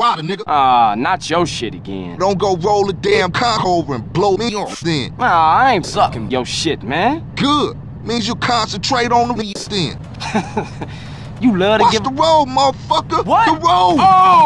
nigga. Ah, not your shit again. Don't go roll a damn cock over and blow me off then. Ah, I ain't sucking your shit, man. Good. Means you concentrate on the me then. you love to Watch give... the road, motherfucker. What? The road. Oh!